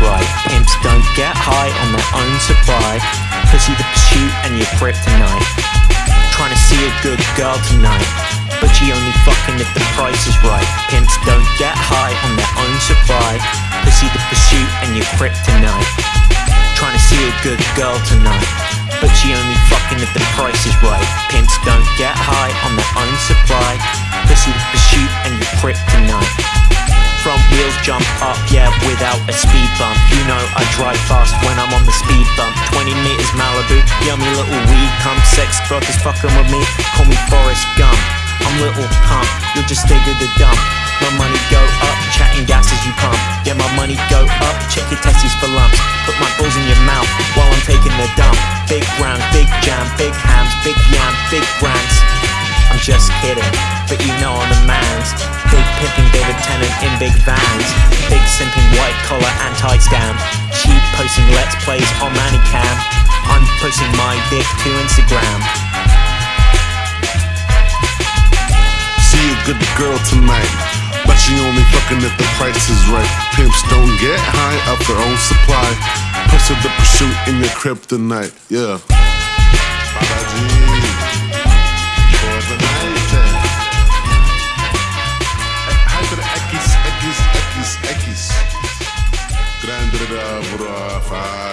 right. Pimps don't get high on their own supply. Pussy the pursuit and your kryptonite. Trying to see a good girl tonight. But she only fucking if the price is right. Pimps don't get high on their own supply. Pussy the pursuit and your kryptonite. Trying to see a good girl tonight. But she only fucking if the price is right. Pimps don't get high on their own supply. Pussy the pursuit and your kryptonite. Front wheels jump up, yeah, without a speed bump. You know I drive fast when I'm on the speed bump. 20 meters Malibu, yummy little weed cum. Sex brothers fucking with me, call me Forrest Gump. I'm Lil Pump, you'll just stay to the dump. My money go up, chatting gas as you pump. Yeah, my money go up, check your testes for lumps. Put my balls in your mouth while I'm taking the dump. Big round, big jam, big hams, big yam, big brands. I'm just kidding, but you know I'm the man's. Big pimping David Tennant in big vans. Big simping white collar anti scam. Cheap posting let's plays on ManyCam. I'm posting my dick to Instagram. See a good girl tonight. But she only fucking if the price is right. Pimps don't get high off their own supply. Push of the pursuit in your kryptonite, yeah. Andrew Добров.